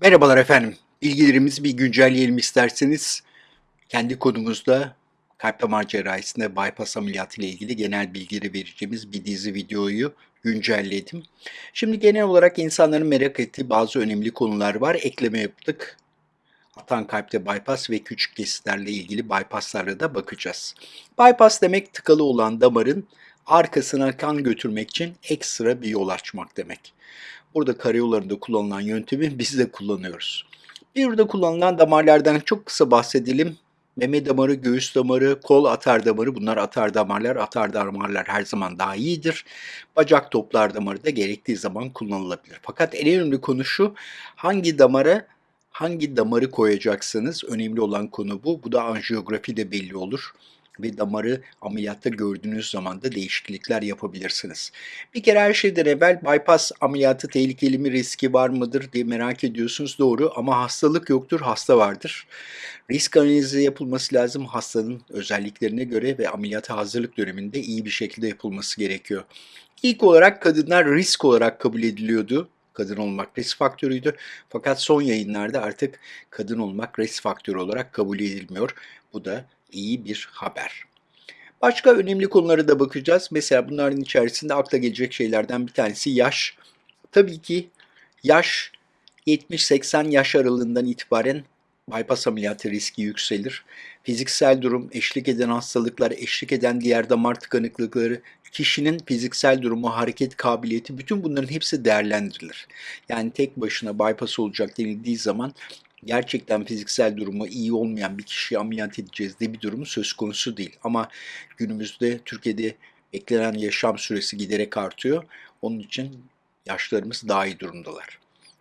Merhabalar efendim. Bilgilerimizi bir güncelleyelim isterseniz. Kendi konumuzda kalp damar cerrahisinde bypass ameliyatı ile ilgili genel bilgileri vereceğimiz bir dizi videoyu güncelledim. Şimdi genel olarak insanların merak ettiği bazı önemli konular var. Ekleme yaptık. Atan kalpte bypass ve küçük kesitlerle ilgili bypasslara da bakacağız. Bypass demek tıkalı olan damarın arkasına kan götürmek için ekstra bir yol açmak demek. Burada karayollarında kullanılan yöntemi biz de kullanıyoruz. Bir burada kullanılan damarlardan çok kısa bahsedelim. Meme damarı, göğüs damarı, kol atar damarı bunlar atar damarlar. Atar damarlar her zaman daha iyidir. Bacak toplar damarı da gerektiği zaman kullanılabilir. Fakat en önemli konu şu hangi damara hangi damarı koyacaksınız? Önemli olan konu bu. Bu da anjiyografi de belli olur ve damarı ameliyatta gördüğünüz zaman da değişiklikler yapabilirsiniz. Bir kere her şeyden evvel bypass ameliyatı tehlikeli mi, riski var mıdır diye merak ediyorsunuz. Doğru ama hastalık yoktur, hasta vardır. Risk analizi yapılması lazım hastanın özelliklerine göre ve ameliyata hazırlık döneminde iyi bir şekilde yapılması gerekiyor. İlk olarak kadınlar risk olarak kabul ediliyordu kadın olmak risk faktörüydü. Fakat son yayınlarda artık kadın olmak risk faktörü olarak kabul edilmiyor. Bu da iyi bir haber. Başka önemli konulara da bakacağız. Mesela bunların içerisinde akla gelecek şeylerden bir tanesi yaş. Tabii ki yaş 70-80 yaş aralığından itibaren bypass ameliyatı riski yükselir. Fiziksel durum, eşlik eden hastalıklar, eşlik eden diğer damar tıkanıklıkları, kişinin fiziksel durumu, hareket kabiliyeti bütün bunların hepsi değerlendirilir. Yani tek başına bypass olacak denildiği zaman gerçekten fiziksel durumu iyi olmayan bir kişiyi ameliyat edeceğiz diye bir durumu söz konusu değil. Ama günümüzde Türkiye'de beklenen yaşam süresi giderek artıyor. Onun için yaşlarımız daha iyi durumdalar.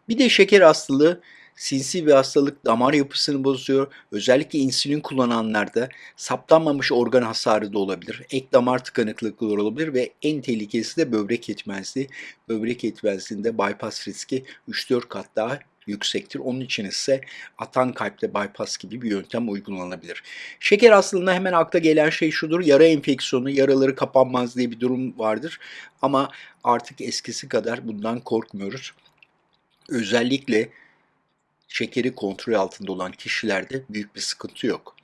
Bir de şeker hastalığı sinsi bir hastalık damar yapısını bozuyor. Özellikle insülin kullananlarda saptanmamış organ hasarı da olabilir. Ek damar tıkanıklıkları olabilir ve en tehlikelisi de böbrek yetmezliği. Böbrek yetmezliğinde bypass riski 3-4 kat daha yüksektir. Onun için ise atan kalpte bypass gibi bir yöntem uygulanabilir. Şeker hastalığında hemen akla gelen şey şudur. Yara enfeksiyonu, yaraları kapanmaz diye bir durum vardır. Ama artık eskisi kadar bundan korkmuyoruz. Özellikle şekeri kontrol altında olan kişilerde büyük bir sıkıntı yok.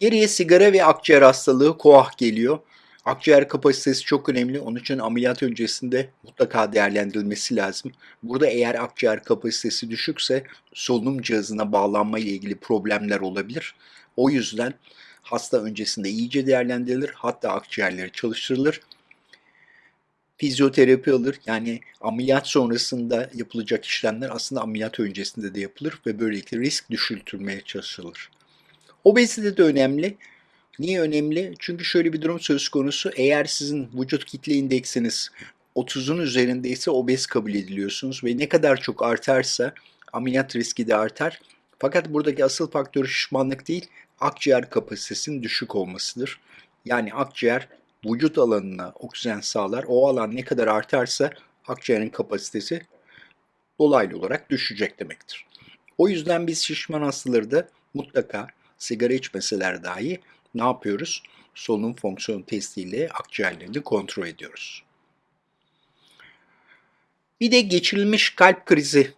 Geriye sigara ve akciğer hastalığı koah geliyor. Akciğer kapasitesi çok önemli. Onun için ameliyat öncesinde mutlaka değerlendirilmesi lazım. Burada eğer akciğer kapasitesi düşükse solunum cihazına bağlanma ile ilgili problemler olabilir. O yüzden hasta öncesinde iyice değerlendirilir. Hatta akciğerleri çalıştırılır. Fizyoterapi alır. Yani ameliyat sonrasında yapılacak işlemler aslında ameliyat öncesinde de yapılır ve böylelikle risk düşürtülmeye çalışılır. Obezite de önemli. Niye önemli? Çünkü şöyle bir durum söz konusu. Eğer sizin vücut kitle indeksiniz 30'un üzerindeyse obez kabul ediliyorsunuz ve ne kadar çok artarsa ameliyat riski de artar. Fakat buradaki asıl faktör şişmanlık değil, akciğer kapasitesinin düşük olmasıdır. Yani akciğer vücut alanına oksijen sağlar. O alan ne kadar artarsa akciğerin kapasitesi dolaylı olarak düşecek demektir. O yüzden biz şişman hastaları da mutlaka sigara içmeseler dahi ne yapıyoruz? Solunum fonksiyon testiyle akciğerlerini kontrol ediyoruz. Bir de geçirilmiş kalp krizi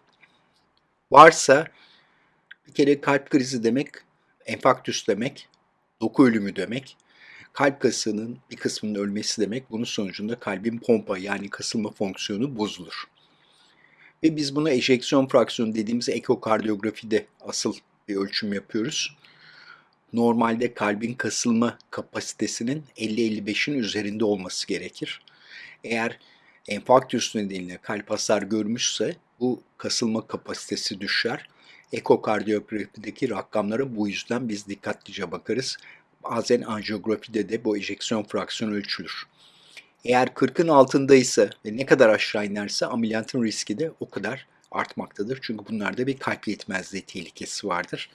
varsa bir kere kalp krizi demek enfarktüs demek, doku ölümü demek. Kalp kasının bir kısmının ölmesi demek. Bunun sonucunda kalbin pompa yani kasılma fonksiyonu bozulur. Ve biz buna ejeksiyon fraksiyonu dediğimiz ekokardiyografide asıl bir ölçüm yapıyoruz normalde kalbin kasılma kapasitesinin 50-55'in üzerinde olması gerekir. Eğer enfarktüs nedeniyle kalp hasar görmüşse bu kasılma kapasitesi düşer. Ekokardiyografideki rakamlara bu yüzden biz dikkatlice bakarız. Bazen anjiyografide de bu ejeksiyon fraksiyonu ölçülür. Eğer 40'ın altındaysa ve ne kadar aşağı inerse ameliyatın riski de o kadar artmaktadır. Çünkü bunlarda bir kalp yetmezliği tehlikesi vardır.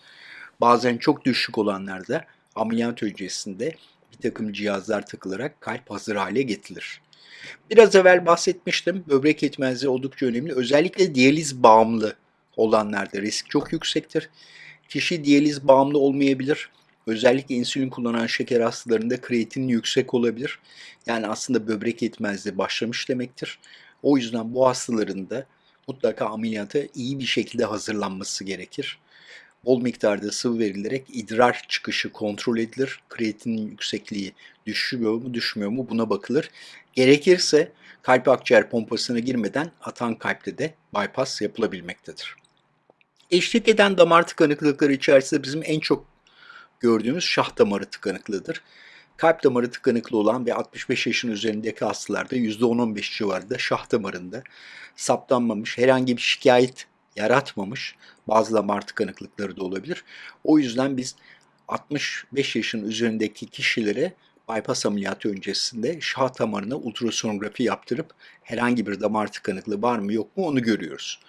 Bazen çok düşük olanlarda ameliyat öncesinde bir takım cihazlar takılarak kalp hazır hale getirilir. Biraz evvel bahsetmiştim. Böbrek yetmezliği oldukça önemli. Özellikle diyaliz bağımlı olanlarda risk çok yüksektir. Kişi diyaliz bağımlı olmayabilir. Özellikle insülin kullanan şeker hastalarında kreatin yüksek olabilir. Yani aslında böbrek yetmezliği başlamış demektir. O yüzden bu hastaların da mutlaka ameliyata iyi bir şekilde hazırlanması gerekir. Bol miktarda sıvı verilerek idrar çıkışı kontrol edilir. Kreatinin yüksekliği düşüyor mu düşmüyor mu buna bakılır. Gerekirse kalp akciğer pompasına girmeden atan kalpte de bypass yapılabilmektedir. Eşlik eden damar tıkanıklıkları içerisinde bizim en çok gördüğümüz şah damarı tıkanıklığıdır. Kalp damarı tıkanıklı olan ve 65 yaşın üzerindeki hastalarda %10-15 civarında şah damarında saptanmamış, herhangi bir şikayet yaratmamış bazı damar tıkanıklıkları da olabilir. O yüzden biz 65 yaşın üzerindeki kişilere bypass ameliyatı öncesinde şah damarına ultrasonografi yaptırıp herhangi bir damar tıkanıklığı var mı yok mu onu görüyoruz.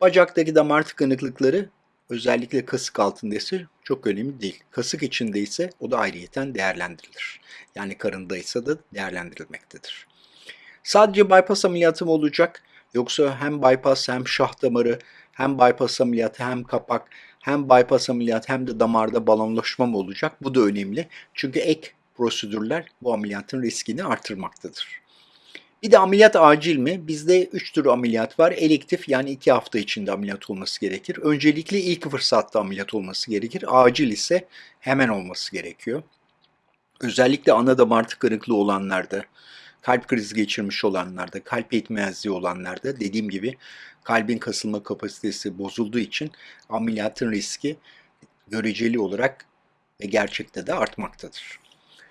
Bacaktaki damar tıkanıklıkları özellikle kasık altındaysa çok önemli değil. Kasık içinde ise o da ayrıyeten değerlendirilir. Yani karındaysa da değerlendirilmektedir. Sadece bypass ameliyatı mı olacak yoksa hem bypass hem şah damarı hem bypass ameliyatı hem kapak hem bypass ameliyatı hem de damarda balonlaşma mı olacak? Bu da önemli. Çünkü ek prosedürler bu ameliyatın riskini artırmaktadır. Bir de ameliyat acil mi? Bizde 3 tür ameliyat var. Elektif yani 2 hafta içinde ameliyat olması gerekir. Öncelikle ilk fırsatta ameliyat olması gerekir. Acil ise hemen olması gerekiyor. Özellikle ana damar tıkanıklığı olanlarda, kalp krizi geçirmiş olanlarda, kalp yetmezliği olanlarda dediğim gibi kalbin kasılma kapasitesi bozulduğu için ameliyatın riski göreceli olarak ve gerçekte de artmaktadır.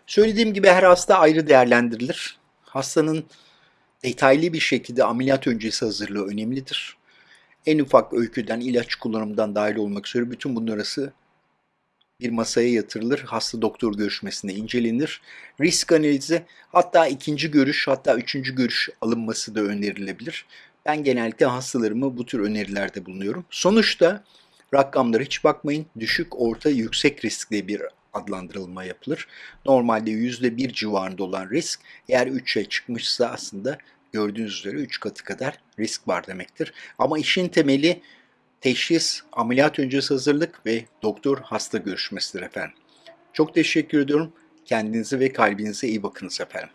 Söylediğim gibi her hasta ayrı değerlendirilir. Hastanın detaylı bir şekilde ameliyat öncesi hazırlığı önemlidir. En ufak öyküden, ilaç kullanımından dahil olmak üzere bütün bunlar arası bir masaya yatırılır. Hasta doktor görüşmesinde incelenir. Risk analizi hatta ikinci görüş hatta üçüncü görüş alınması da önerilebilir. Ben genellikle hastalarımı bu tür önerilerde bulunuyorum. Sonuçta rakamlara hiç bakmayın. Düşük, orta, yüksek riskli bir adlandırılma yapılır. Normalde %1 civarında olan risk eğer 3'e çıkmışsa aslında gördüğünüz üzere 3 katı kadar risk var demektir. Ama işin temeli teşhis, ameliyat öncesi hazırlık ve doktor hasta görüşmesidir efendim. Çok teşekkür ediyorum. Kendinize ve kalbinize iyi bakınız efendim.